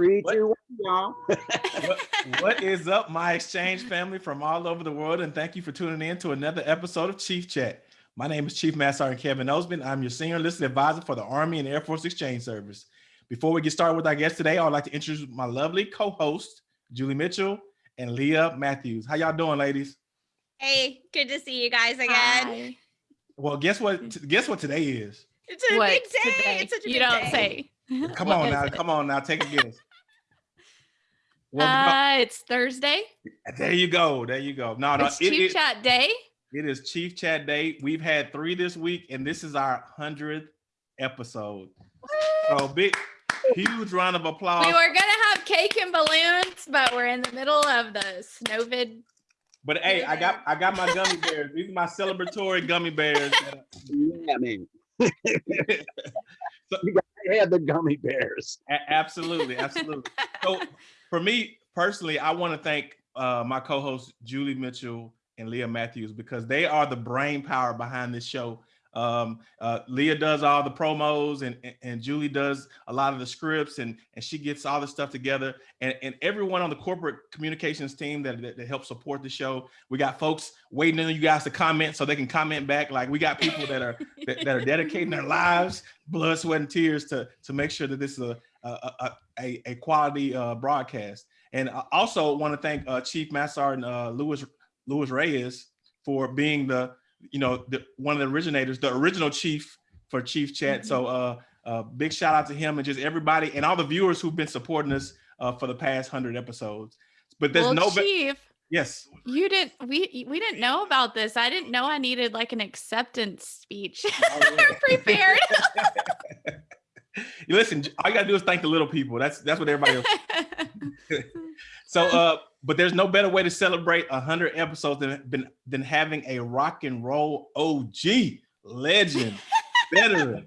Three, What? two, one, y'all. what, what is up, my exchange family from all over the world? And thank you for tuning in to another episode of Chief Chat. My name is Chief Master Sergeant Kevin Osman. I'm your senior enlisted advisor for the Army and Air Force Exchange Service. Before we get started with our guest today, I would like to introduce my lovely co-host, Julie Mitchell and Leah Matthews. How y'all doing, ladies? Hey, good to see you guys again. Hi. Well, guess what? Guess what today is? It's a What big day. today? It's such a you big don't day. say. Come What on now, it? come on now, take a guess. Well, Uh, it's Thursday. there you go. There you go. No, no, it's it- Chief it- Chat Day. It is Chief Chat Day. We've had three this week, and this is our hundredth episode. So big, huge round of applause. We were gonna have cake and balloons, but we're in the middle of the snowvid. but hey, I got I got my gummy bears. These are my celebratory gummy bears. Yeah, man. So- You gotta the gummy bears. Absolutely, absolutely. So for me personally, I want to thank uh, my co-hosts Julie Mitchell and Leah Matthews because they are the brain power behind this show. Um, uh, Leah does all the promos and, and and Julie does a lot of the scripts and and she gets all the stuff together and, and everyone on the corporate communications team that, that, that helps support the show. We got folks waiting on you guys to comment so they can comment back. Like we got people that are that, that are dedicating their lives, blood, sweat, and tears to to make sure that this is a a, a, a, a quality uh, broadcast. And I also want to thank uh, Chief Master Sergeant uh, Louis Louis Reyes for being the you know the one of the originators, the original chief for Chief Chat. So uh, uh, big shout out to him and just everybody and all the viewers who've been supporting us uh, for the past hundred episodes. But there's well, no Chief, yes. you didn't. We we didn't know about this. I didn't know I needed like an acceptance speech prepared. Listen, all you gotta do is thank the little people. That's that's what everybody else. So, uh, but there's no better way to celebrate a hundred episodes than, than than having a rock and roll OG legend, veteran.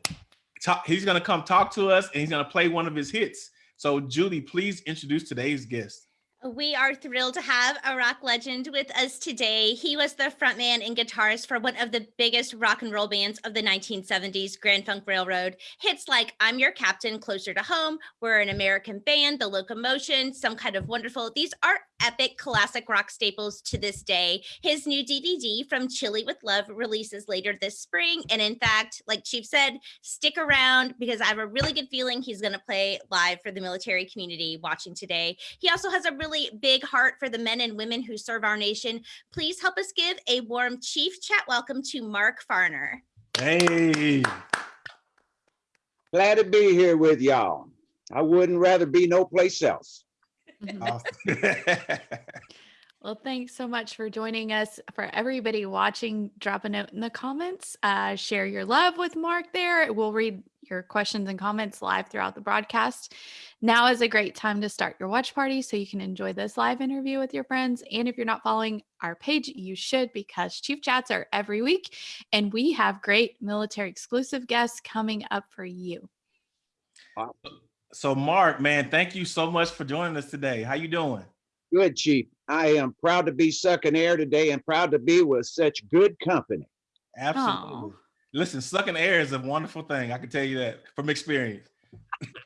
Talk, he's gonna come talk to us and he's gonna play one of his hits. So, Julie, please introduce today's guest. We are thrilled to have a rock legend with us today. He was the frontman and guitarist for one of the biggest rock and roll bands of the 1970s, Grand Funk Railroad. Hits like I'm Your Captain, Closer to Home, We're an American Band, The Locomotion, Some Kind of Wonderful. These are epic classic rock staples to this day. His new DVD from Chile with Love releases later this spring. And in fact, like Chief said, stick around because I have a really good feeling he's going to play live for the military community watching today. He also has a really big heart for the men and women who serve our nation. Please help us give a warm Chief Chat welcome to Mark Farner. Hey, Glad to be here with y'all. I wouldn't rather be no place else. Awesome. Well, thanks so much for joining us. For everybody watching, drop a note in the comments. Uh, share your love with Mark there. We'll read your questions and comments live throughout the broadcast. Now is a great time to start your watch party so you can enjoy this live interview with your friends. And if you're not following our page, you should because Chief Chats are every week and we have great military exclusive guests coming up for you. So, Mark, man, thank you so much for joining us today. How you doing? Good, Chief. I am proud to be sucking air today and proud to be with such good company. Absolutely. Listen, sucking air is a wonderful thing. I can tell you that from experience.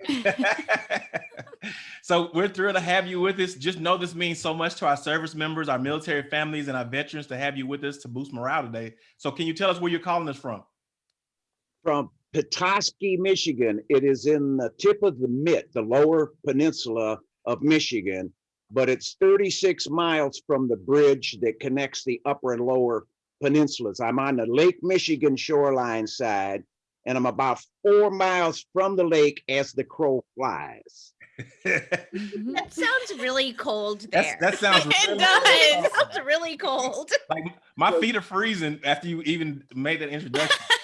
so we're thrilled to have you with us. Just know this means so much to our service members, our military families, and our veterans to have you with us to boost morale today. So can you tell us where you're calling us from? From Petoskey, Michigan. It is in the tip of the mitt, the lower peninsula of Michigan, but it's 36 miles from the bridge that connects the upper and lower peninsulas. I'm on the Lake Michigan shoreline side, and I'm about four miles from the lake as the crow flies. Mhm. That sounds really cold That's, there. that sounds it really does. It sounds really cold. like my feet are freezing after you even made that introduction.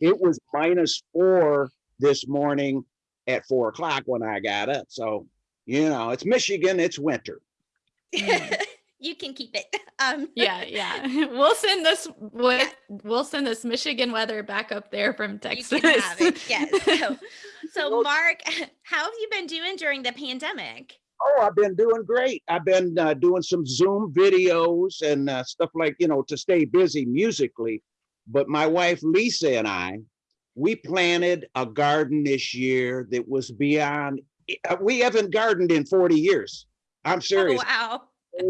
It was minus four this morning at four o'clock when I got up. So, you know, it's Michigan, it's winter. you can keep it. Um, yeah, yeah. We'll send this with we'll send this Michigan weather back up there from you Texas. can have it. Yes. So, so, Mark, how have you been doing during the pandemic? Oh, I've been doing great. I've been uh, doing some Zoom videos and uh, stuff like, you know, to stay busy musically. But my wife Lisa and I, we planted a garden this year that was beyond uh, we haven't gardened in forty years. I'm Oh, serious. wow.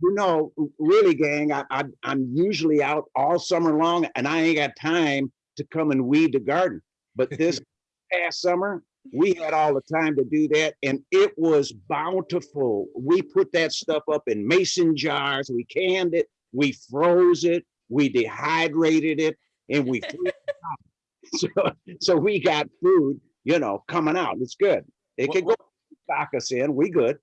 You know, really, gang, I, I, I'm usually out all summer long and I ain't got time to come and weed the garden. But this past summer, we had all the time to do that and it was bountiful. We put that stuff up in mason jars, we canned it, we froze it, we dehydrated it, and we freezed it out. So, so we got food, you know, coming out. It's good. It What- could go stock us in. We good.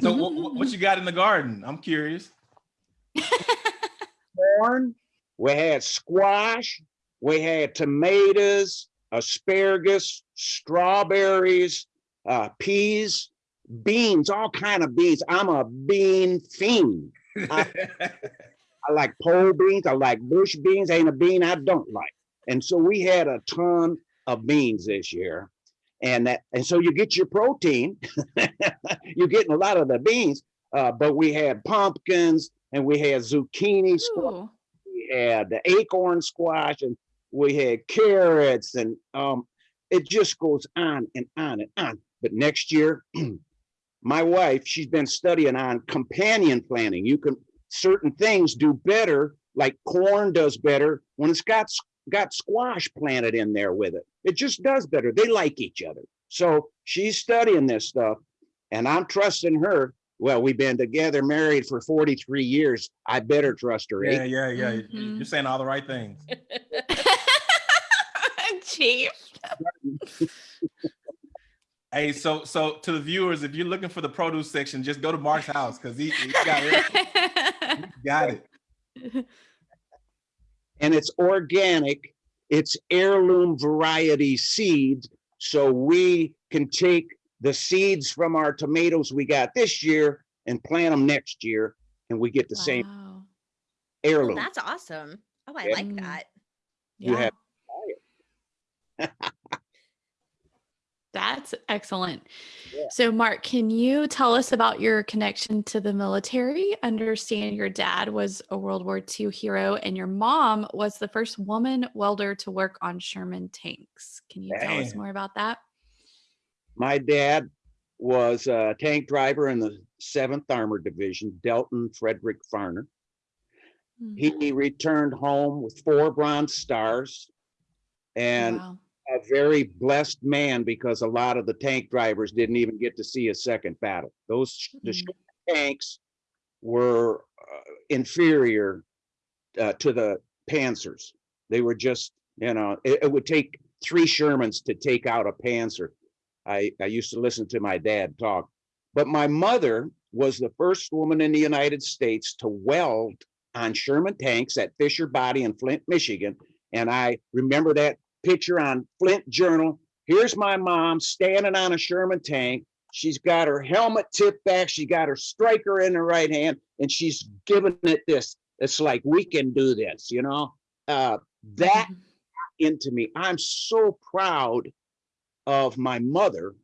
So what, what- what you got in the garden? I'm curious. corn, we had squash, we had tomatoes, asparagus, strawberries, uh, peas, beans, all kind of beans. I'm a bean fiend. I like pole beans, I like bush beans, ain't a bean I don't like. And so we had a ton of beans this year. And that, and so you get your protein, you're getting a lot of the beans, uh, but we had pumpkins and we had zucchini, squash, we had the acorn squash and we had carrots and um it just goes on and on and on but next year my wife she's been studying on companion planting you can certain things do better like corn does better when it's got got squash planted in there with it it just does better they like each other so she's studying this stuff and i'm trusting her well we've been together married for 43 years i better trust her eh? yeah, yeah, yeah. You- Mhm. You're saying all the right things. Chief. Hey, so so to the viewers, if you're looking for the produce section, just go to Mark's house because he, he got it. He got it. and it's organic. It's heirloom variety seeds. So we can take the seeds from our tomatoes we got this year and plant them next year, and we get the same Wow. Well, heirloom. that's awesome. Oh, I Yeah. like that. You Yeah. have- That's excellent. Yeah. So, Mark, can you tell us about your connection to the military? Understand your dad was a World War II hero and your mom was the first woman welder to work on Sherman tanks. Can you tell us more about that? My dad was a tank driver in the Seventh Armored Division, Delton Frederick Farner. Mm. He returned home with four Bronze Stars and wow. A very blessed man because a lot of the tank drivers didn't even get to see a second battle. Those the Mm. Sherman tanks were uh, inferior uh, to the Panzers. They were just, you know, it, it would take three Shermans to take out a Panzer. I, I used to listen to my dad talk, but my mother was the first woman in the United States to weld on Sherman tanks at Fisher Body in Flint, Michigan. And I remember that picture on Flint Journal. Here's my mom standing on a Sherman tank. She's got her helmet tipped back. She got her striker in her right hand, and she's giving it this. It's like we can do this, you know. Uh, that Mhm. into me. I'm so proud of my mother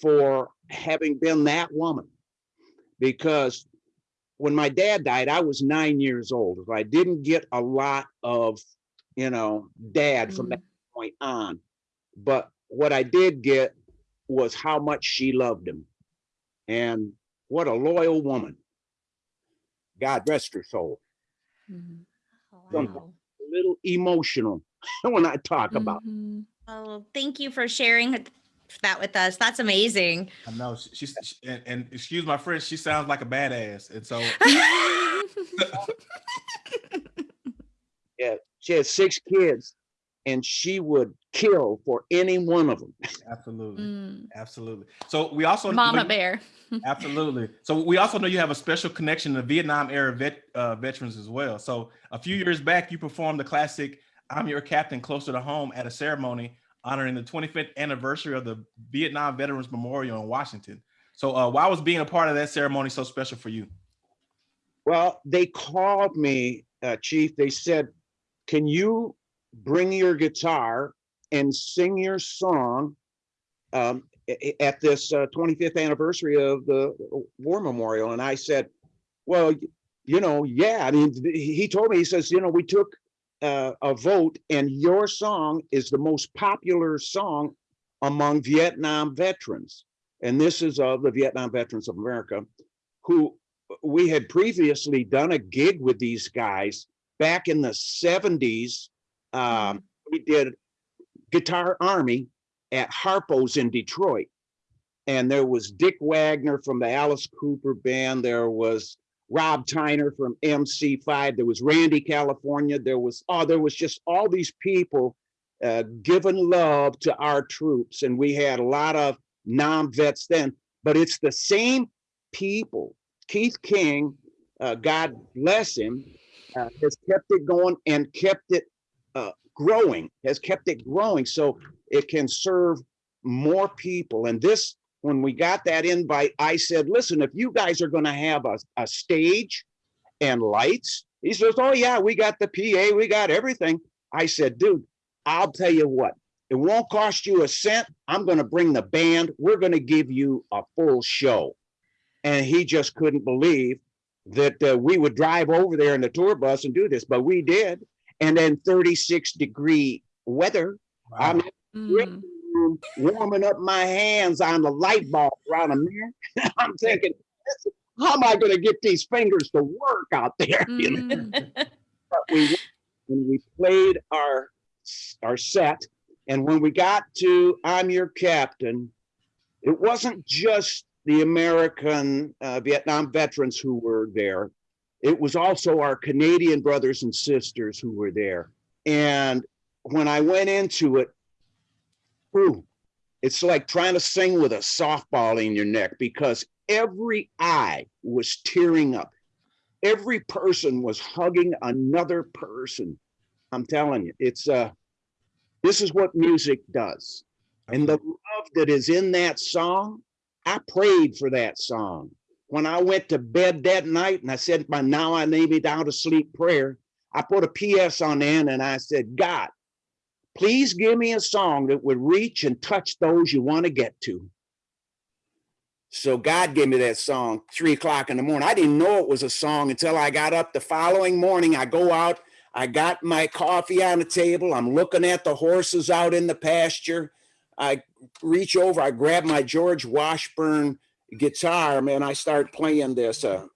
for having been that woman. Because when my dad died, I was nine years old. I didn't get a lot of, you know, dad from that point on. But what I did get was how much she loved him. And what a loyal woman. God rest her soul. Mhm. Oh, wow. A little emotional when I talk about Mhm. Oh, thank you for sharing that with us. That's amazing. I know she's she, and, and excuse my French, she sounds like a badass, and so Yeah, she has six kids and she would kill for any one of them. absolutely, Mm. absolutely. So we also Mama we- bear. Absolutely. So we also know you have a special connection to Vietnam era vet, uh, veterans as well. So a few years back, you performed the classic "I'm Your Captain" closer to home at a ceremony honoring the 25th anniversary of the Vietnam Veterans Memorial in Washington. So uh, why was being a part of that ceremony so special for you? Well, they called me, uh, chief. They said, can you bring your guitar and sing your song um, at this uh, 25th anniversary of the war memorial? And I said, well, you know, yeah. I mean, he told me, he says, you know, we took uh, a vote and your song is the most popular song among Vietnam veterans. and this is of the Vietnam Veterans of America, who we had previously done a gig with these guys back in the seventies. Um, we did Guitar Army at Harpo's in Detroit. And there was Dick Wagner from the Alice Cooper band. There was Rob Tyner from MC5. There was Randy California. There was, oh, there was just all these people uh, giving love to our troops. And we had a lot of non-vets then, but it's the same people. Keith King, uh, God bless him, uh, has kept it going and kept it uh, growing, has kept it growing so it can serve more people. And this, when we got that invite, I said, listen, if you guys are going to have a, a stage and lights, he says, oh yeah, we got the PA, we got everything. I said, dude, I'll tell you what, it won't cost you a cent. I'm going to bring the band. We're going to give you a full show. And he just couldn't believe that uh, we would drive over there in the tour bus and do this, but we did. And then 36 degree weather. I'm in the Mm. room warming up my hands on the light bulb around a mirror. I'm thinking, how am I going to get these fingers to work out there? You know? Mm. but we went and we played our our set and when we got to i'm your captain it wasn't just the american uh, vietnam veterans who were there it was also our canadian brothers and sisters who were there and when i went into it ooh, it's like trying to sing with a softball in your neck because every eye was tearing up every person was hugging another person. I'm telling you, it's uh this is what music does. And the love that is in that song, I prayed for that song. When I went to bed that night and I said my now I lay me down to sleep prayer, I put a PS on end and I said, God, please give me a song that would reach and touch those you want to get to. So God gave me that song three o'clock in the morning. I didn't know it was a song until I got up the following morning. I go out, I got my coffee on the table. I'm looking at the horses out in the pasture. I reach over, I grab my George Washburn guitar, man. I start playing this. Uh,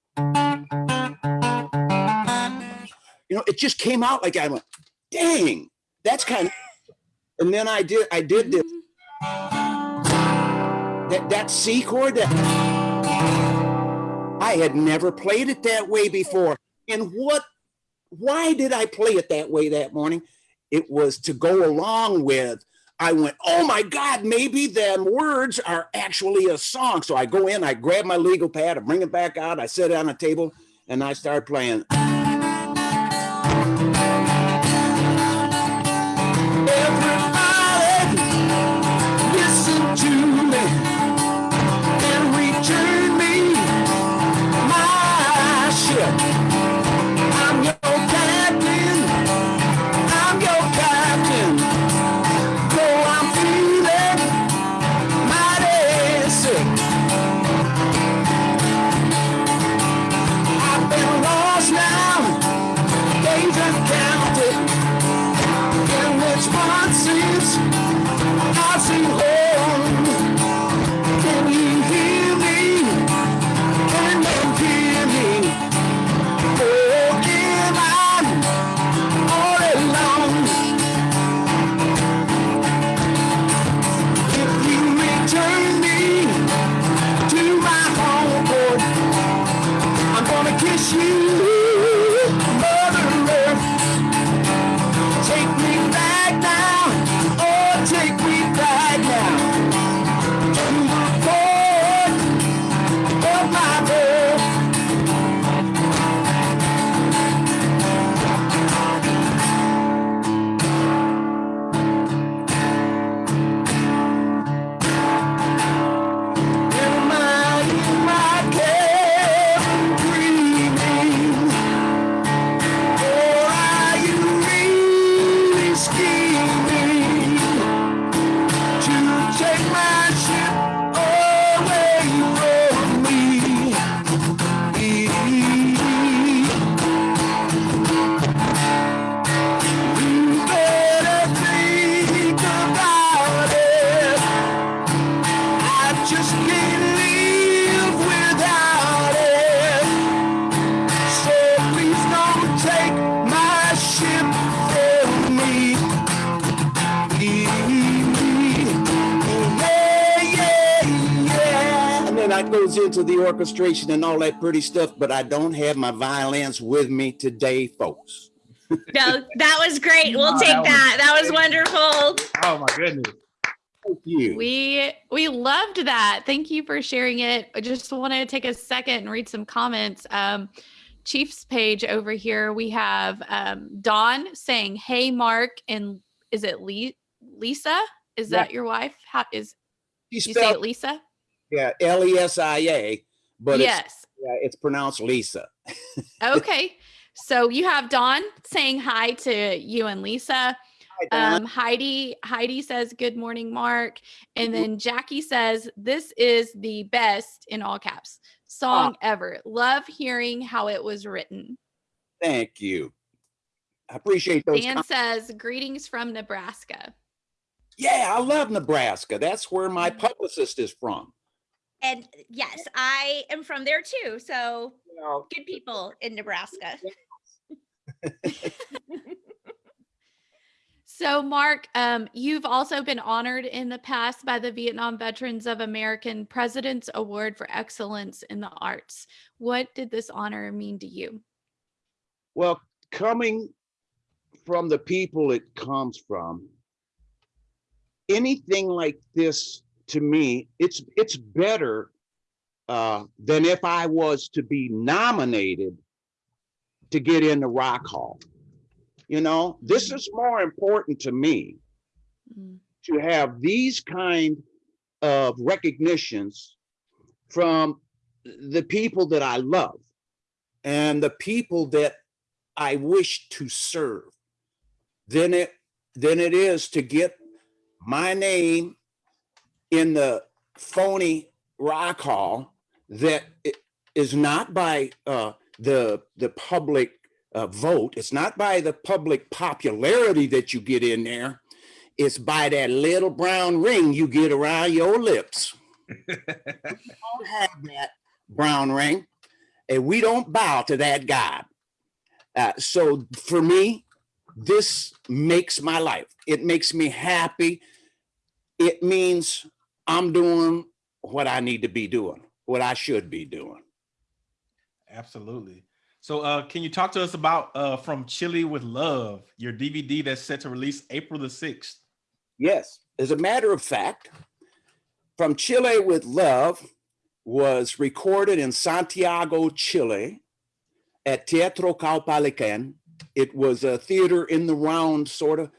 you know, it just came out like I went, dang, that's kind of. And then I did, I did this that that C chord that I had never played it that way before. And what why did I play it that way that morning? It was to go along with I went, oh my God, maybe them words are actually a song. So I go in, I grab my legal pad, I bring it back out, I sit it on a table, and I start playing. The orchestration and all that pretty stuff, but I don't have my violins with me today, folks. No, that was great. We'll Oh, take that was that. That was wonderful. Oh my goodness. Thank you. We we loved that. Thank you for sharing it. I just want to take a second and read some comments. Um, Chief's page over here, we have um, Dawn saying, "Hey, Mark," and is it Lee, Lisa? Is Yeah. that your wife? How is She you say it, Lisa? Yeah, L E S I A, but it's, yes. yeah, it's pronounced Lisa. Okay. So you have Dawn saying hi to you and Lisa. Hi. Um, Heidi Heidi says good morning, Mark, and Mhm. then Jackie says this is the best in all caps song ever. Love hearing how it was written. Thank you. I appreciate those. Dan says greetings from Nebraska. yeah, I love Nebraska. That's where my Mhm. publicist is from. And yes, I am from there too. So You know, good people in Nebraska. So, Mark, um, you've also been honored in the past by the Vietnam Veterans of American President's Award for Excellence in the Arts. What did this honor mean to you? Well, coming from the people it comes from, anything like this to me, it's it's better uh, than if I was to be nominated to get in the Rock Hall. You know, this is more important to me Mm, to have these kind of recognitions from the people that I love. and the people that I wish to serve, than it than it is to get my name in the phony rock hall that is not by uh, the the public uh, vote. It's not by the public popularity that you get in there. It's by that little brown ring you get around your lips. we don't have that brown ring, and we don't bow to that God. Uh, so for me, this makes my life. It makes me happy. It means I'm doing what I need to be doing, what I should be doing. Absolutely. So, uh, can you talk to us about uh, From Chile with Love, your DVD that's set to release April the 6th? Yes, as a matter of fact, From Chile with Love was recorded in Santiago, Chile at Teatro Caupolicán. It was a theater in the round, sort of.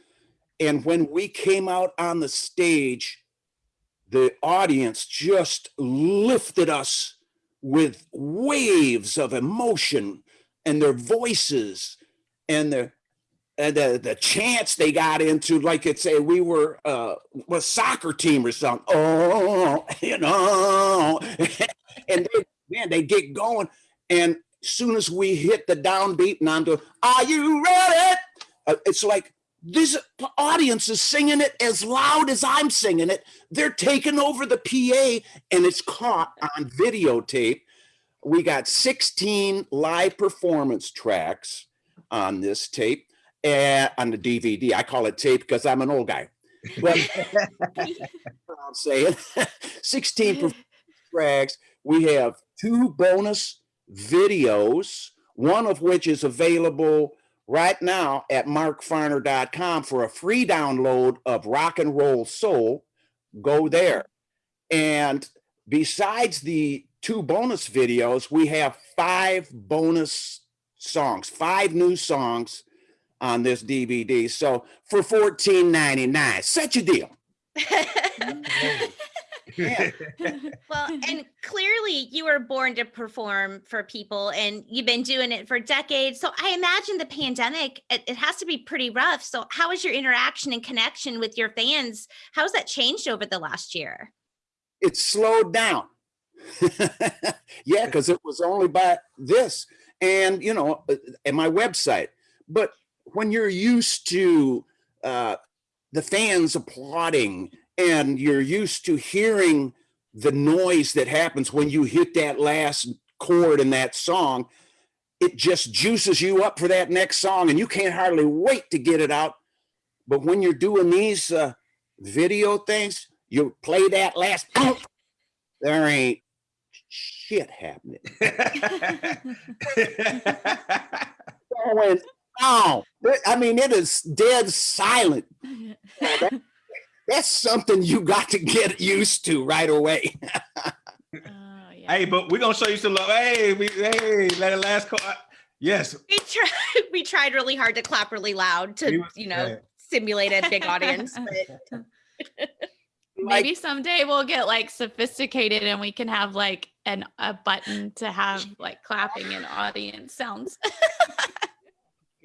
And when we came out on the stage, the audience just lifted us with waves of emotion and their voices and their and the, the chants they got into, like it's a we were uh a soccer team or something. Oh, you know, and they, man, they get going, and soon as we hit the downbeat and I'm doing, "Are you ready?" Uh, it's like this audience is singing it as loud as I'm singing it. They're taking over the PA, and it's caught on videotape. We got 16 live performance tracks on this tape and on the DVD. I call it tape because I'm an old guy. But I'm saying 16 performance tracks. We have two bonus videos, one of which is available right now at markfarner.com for a free download of Rock and Roll Soul. Go there. And besides the two bonus videos, we have five bonus songs, five new songs on this DVD. So for $14.99, such a deal. Yeah. well, and clearly you were born to perform for people and you've been doing it for decades. So I imagine the pandemic, it, it has to be pretty rough. So how has your interaction and connection with your fans? How's that changed over the last year? It slowed down. yeah, because it was only by this and, you know, uh, and my website. But when you're used to uh, the fans applauding and you're used to hearing the noise that happens when you hit that last chord in that song, it just juices you up for that next song and you can't hardly wait to get it out. But when you're doing these uh, video things, you play that last, there ain't shit happening. Going on. I mean, it is dead silent. That- That's something you got to get used to right away. Oh, yeah. hey, but we're gonna show you some love. Hey, we hey, it last call. Yes. We tried we tried really hard to clap really loud to, was- you know, yeah. simulate a big audience. But Like, Maybe someday we'll get like sophisticated and we can have like an a button to have like clapping and audience sounds.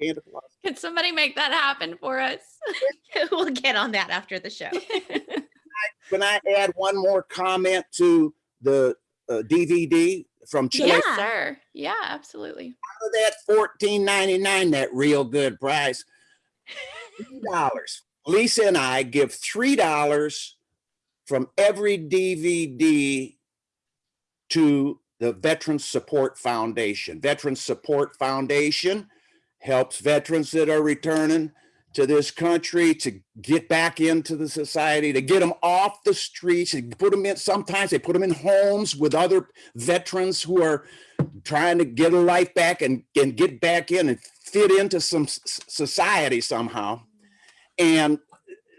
Santa Claus. Can somebody make that happen for us? we'll get on that after the show. Can I add one more comment to the uh, DVD from Chile? Yeah. Yes, sir. Yeah, absolutely. Out of that fourteen ninety-nine, that real good price, three dollars. Lisa and I give three dollars from every DVD to the Veterans Support Foundation. Veterans Support Foundation helps veterans that are returning to this country to get back into the society, to get them off the streets, and put them in. Sometimes they put them in homes with other veterans who are trying to get a life back and, and get back in and fit into some society somehow. And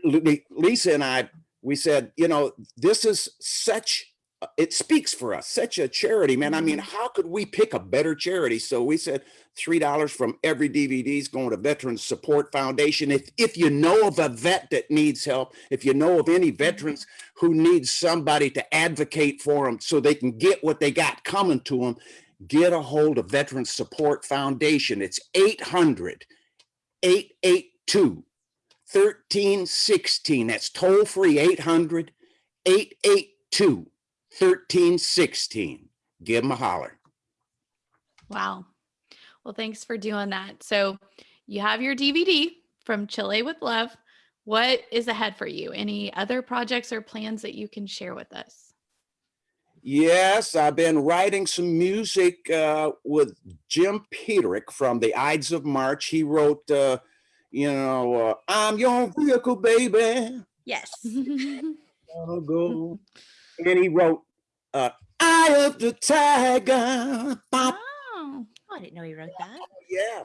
Lisa and I, we said, you know, this is such, Uh, it speaks for us, such a charity, man. I mean, mm-hmm. how could we pick a better charity? So we said $3 from every DVD is going to Veterans Support Foundation. If, if you know of a vet that needs help, if you know of any mm-hmm. veterans who need somebody to advocate for them so they can get what they got coming to them, get a hold of Veterans Support Foundation. It's 800 882 1316. That's toll free 800 882 1316. Give them a holler. Wow. Well, thanks for doing that. So you have your DVD from Chile with Love. What is ahead for you? Any other projects or plans that you can share with us? Yes, I've been writing some music uh, with Jim Peterick from the Ides of March. He wrote, uh, you know, uh, I'm your vehicle, baby. Yes. Gonna go. And he wrote, uh, Eye of the Tiger. Bop, oh, Oh, I didn't know he wrote that. yeah.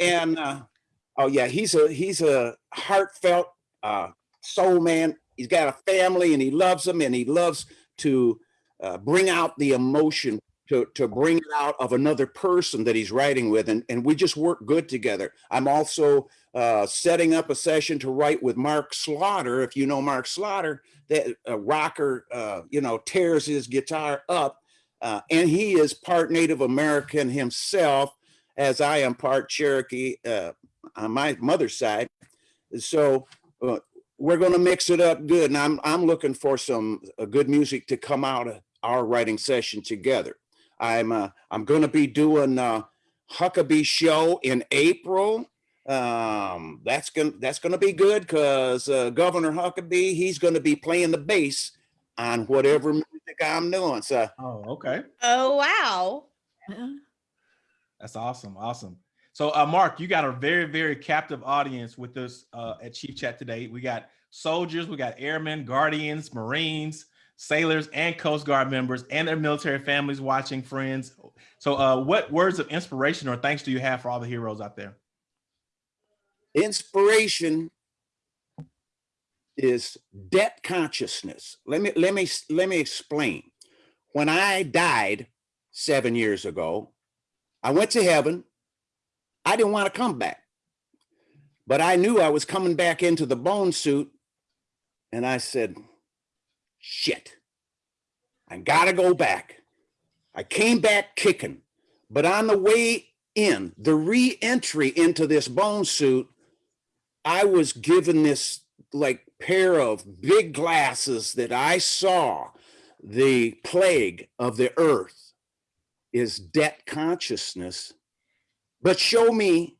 And uh oh yeah he's a he's a heartfelt uh soul man. He's got a family and he loves them and he loves to uh, bring out the emotion to to bring it out of another person that he's writing with. And and we just work good together. I'm also uh setting up a session to write with mark slaughter if you know mark slaughter that uh, rocker uh you know tears his guitar up uh, and he is part native american himself as I am part Cherokee uh, on my mother's side. So we're going to mix it up good, and I'm I'm looking for some good music to come out of our writing session together. I'm I'm going to be doing Huckabee show in April. Um, that's gonna that's gonna be good because uh, Governor Huckabee he's going to be playing the bass on whatever music I'm doing. So Oh, okay. Oh wow. yeah. That's awesome. Awesome. So, uh, Mark, you got a very, very captive audience with us uh, at Chief Chat today. We got soldiers, we got airmen, guardians, Marines, sailors, and Coast Guard members, and their military families watching, friends. So, uh, what words of inspiration or thanks do you have for all the heroes out there? Inspiration is debt consciousness. Let me let me let me explain. When I died 7 years ago, I went to heaven. I didn't want to come back. But I knew I was coming back into the bone suit and I said, "Shit. I got to go back." I came back kicking. But on the way in, the re-entry into this bone suit, I was given this like pair of big glasses that I saw the plague of the earth is debt consciousness. But show me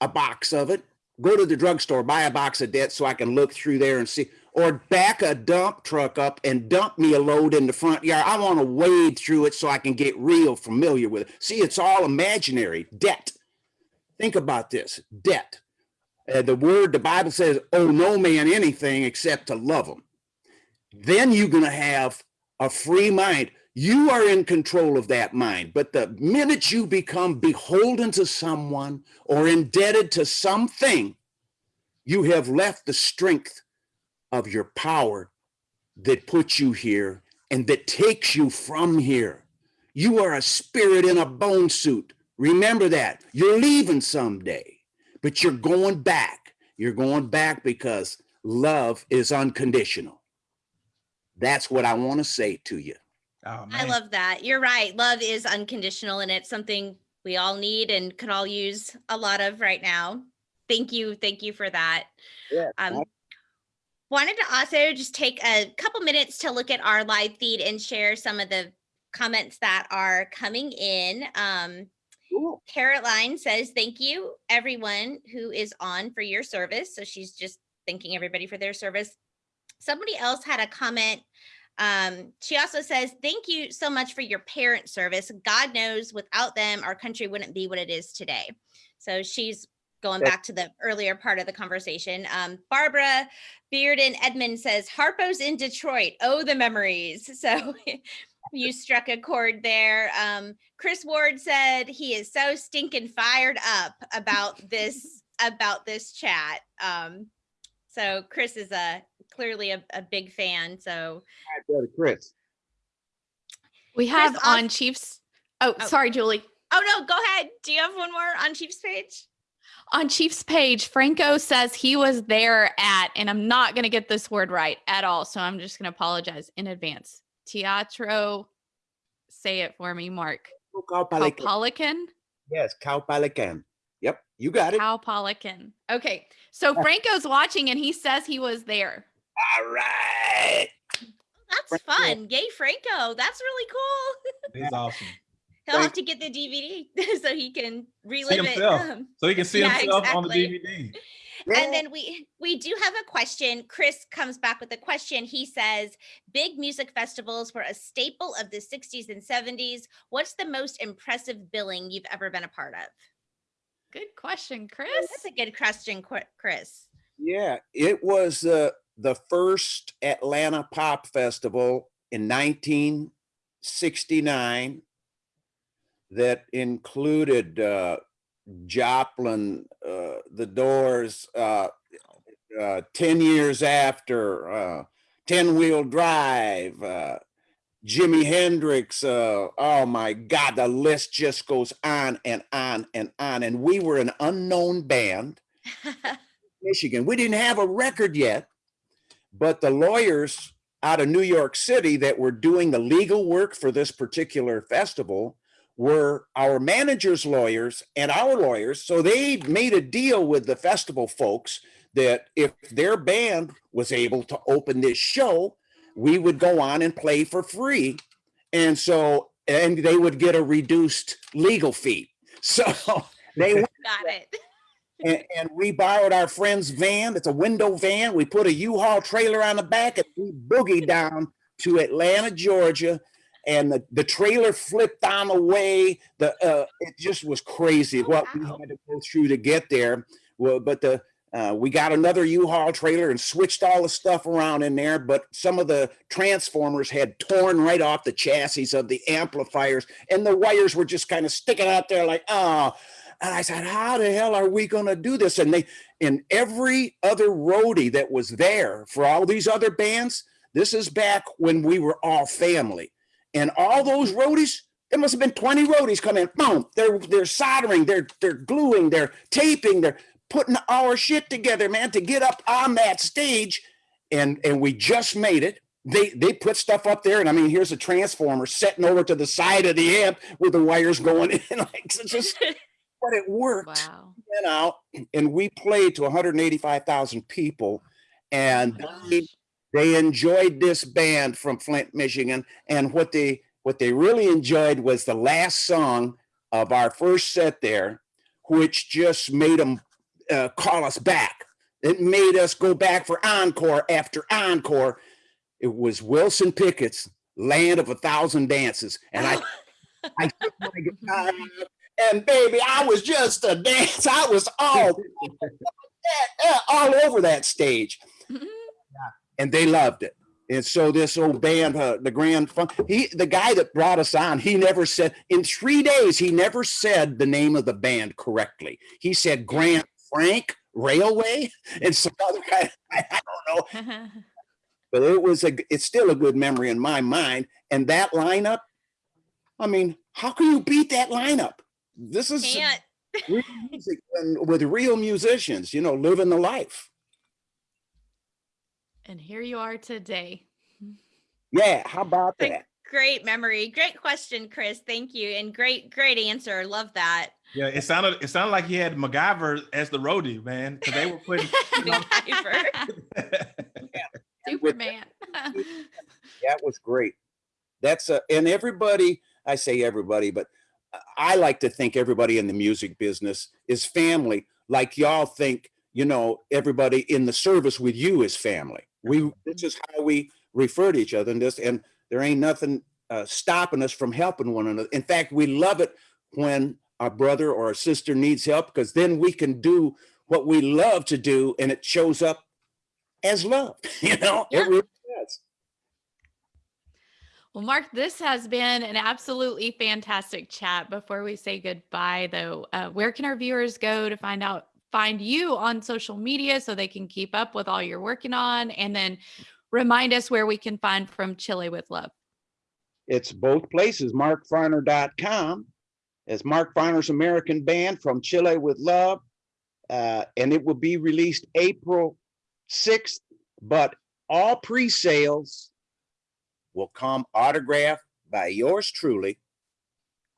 a box of it. Go to the drugstore, buy a box of debt so I can look through there and see, or back a dump truck up and dump me a load in the front yard. I want to wade through it so I can get real familiar with it. See, it's all imaginary debt. Think about this debt. Uh, the word, the Bible says, owe no man anything except to love him. Then you're going to have a free mind. You are in control of that mind. But the minute you become beholden to someone or indebted to something, you have left the strength of your power that puts you here and that takes you from here. You are a spirit in a bone suit. Remember that. You're leaving someday, but you're going back. You're going back because love is unconditional. That's what I want to say to you. Oh, I love that. You're right. Love is unconditional and it's something we all need and could all use a lot of right now. Thank you. Thank you for that. Yeah, Um, wanted to also just take a couple minutes to look at our live feed and share some of the comments that are coming in. Um, Cool. Caroline says, thank you, everyone who is on for your service. So she's just thanking everybody for their service. Somebody else had a comment. Um, she also says, thank you so much for your parent service. God knows without them, our country wouldn't be what it is today. So she's going back to the earlier part of the conversation. Um, Barbara Beard and Edmund says, Harpo's in Detroit. Oh, the memories. So you struck a chord there. Um, Chris Ward said he is so stinking fired up about this about this chat. Um, so Chris is a clearly a, a big fan. So Brother Chris. We have Chris, on Chiefs. Oh, Oh. sorry, Julie. oh no, go ahead. Do you have one more on Chief's page? On Chiefs page, Franco says he was there at, and I'm not going to get this word right at all. So I'm just going to apologize in advance. Teatro, say it for me, Mark. Oh, Caupolicán. Caupolicán? Yes, Caupolicán. Yep, you got it. Caupolicán. Okay. So Franco's watching and he says he was there. All right. That's Franco. fun. Yay, Franco. That's really cool. It's awesome. He'll have to get the DVD so he can relive it. Um, So he can see Yeah, himself on the exactly. DVD. And then we we do have a question. Chris comes back with a question. He says, "Big music festivals were a staple of the 60s and 70s. What's the most impressive billing you've ever been a part of?" Good question, Chris. That's a good question, Chris. Yeah, it was uh, the first Atlanta Pop Festival in 1969 that included uh, Joplin, uh, The Doors, uh, uh, 10 years after, uh, 10 Wheel Drive, uh, Jimi Hendrix. Uh, oh my God, the list just goes on and on and on. And we were an unknown band. Michigan. We didn't have a record yet, but the lawyers out of New York City that were doing the legal work for this particular festival were our manager's lawyers and our lawyers. So they made a deal with the festival folks that if their band was able to open this show, we would go on and play for free. And so, and they would get a reduced legal fee. So they Got it. and, and we borrowed our friend's van. It's a window van. We put a U-Haul trailer on the back and we boogied down to Atlanta, Georgia. And the, the trailer flipped on the way. The uh, it just was crazy Oh, what we had to go through to get there. Well, but the uh, we got another U-Haul trailer and switched all the stuff around in there. But some of the transformers had torn right off the chassis of the amplifiers, and the wires were just kind of sticking out there like, oh. And I said, how the hell are we going to do this? And they, and every other roadie that was there for all these other bands, this is back when we were all family. And all those roadies, there must have been 20 roadies come in. Boom, they're they're soldering, they're they're gluing, they're taping, they're putting our shit together, man, to get up on that stage. And and we just made it. They they put stuff up there, and I mean, here's a transformer setting over to the side of the amp with the wires going in. Like it's just but it worked Wow. went out and we played to 185,000 people and oh they, Gosh. They enjoyed this band from Flint, Michigan. And what they what they really enjoyed was the last song of our first set there, which just made them uh, call us back. It made us go back for encore after encore. It was Wilson Pickett's Land of a Thousand Dances. And I, I took my guitar and baby, I was just a dance. I was all, all over that stage. And they loved it. And so this old band, uh, the Grand Funk, he, the guy that brought us on, he never said, in three days, he never said the name of the band correctly. He said Grand Frank Railway and some other guy, I, I don't know, but it was a, it's still a good memory in my mind. And that lineup, I mean, how can you beat that lineup? This is real music and with real musicians, you know, living the life. And here you are today. Yeah, how about that? Great memory. Great question, Chris. Thank you. And great, great answer. Love that. Yeah, it sounded it sounded like he had MacGyver as the roadie, man, because they were putting. MacGyver. Superman. That was great. That's a, and everybody, I say everybody, but I like to think everybody in the music business is family. Like y'all think, you know, everybody in the service with you is family. We, this is how we refer to each other and this, and there ain't nothing uh, stopping us from helping one another. In fact, we love it when our brother or our sister needs help because then we can do what we love to do and it shows up as love, you know? It Yeah. really does. Well, Mark, this has been an absolutely fantastic chat. Before we say goodbye, though, uh, where can our viewers go to find out, find you on social media so they can keep up with all you're working on? And then remind us where we can find from Chile with Love. It's both places, markfarner.com. It's Mark Farner's American Band from Chile with Love. Uh, and it will be released April 6th, but all pre-sales will come autographed by yours truly.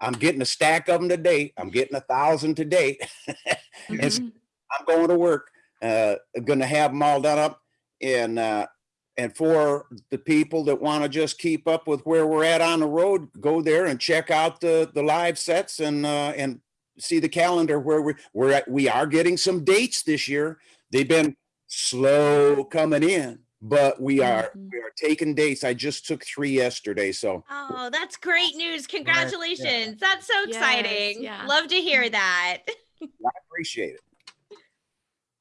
I'm getting a stack of them today. I'm getting a thousand today. It's- Mhm. I'm going to work, uh, gonna have them all done up. And, uh, and for the people that want to just keep up with where we're at on the road, go there and check out the, the live sets and, uh, and see the calendar where we, we're at, we are getting some dates this year. They've been slow coming in, but we are, Mhm. we are taking dates. I just took three yesterday, so. Oh, that's great news. Congratulations. That's so Yes, exciting. yeah. Love to hear that. I appreciate it.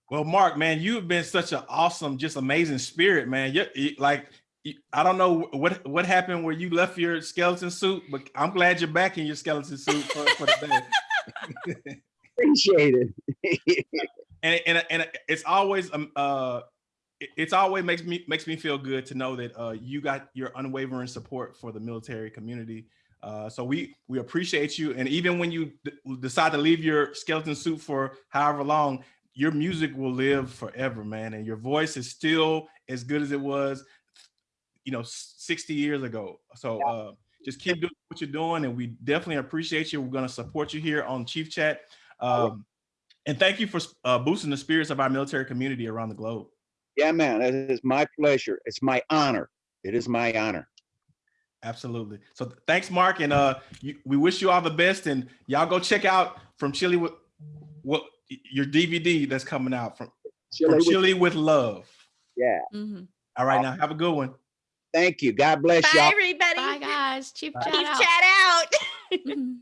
Well, Mark, man, you have been such an awesome, just amazing spirit, man. You, you- like, you- I don't know what what happened where you left your skeleton suit, but I'm glad you're back in your skeleton suit for, for the day. appreciate it. and and and it's always um uh it's always makes me makes me feel good to know that uh you got your unwavering support for the military community uh so we we appreciate you and even when you decide to leave your skeleton suit for however long your music will live forever man and your voice is still as good as it was you know 60 years ago so uh just keep doing what you're doing and we definitely appreciate you we're going to support you here on chief chat um and thank you for uh, boosting the spirits of our military community around the globe. Yeah, man, it is my pleasure. It's my honor. It is my honor. Absolutely. So thanks, Mark, and uh, you, we wish you all the best. And y'all go check out from Chile with what your DVD that's coming out from, Chile from with- Chile with Love. Yeah, Mhm. All right, now have a good one. thank you. God bless Bye, y'all. everybody. Bye, guys. Chief Bye. chat Keep out. chat out. Mhm.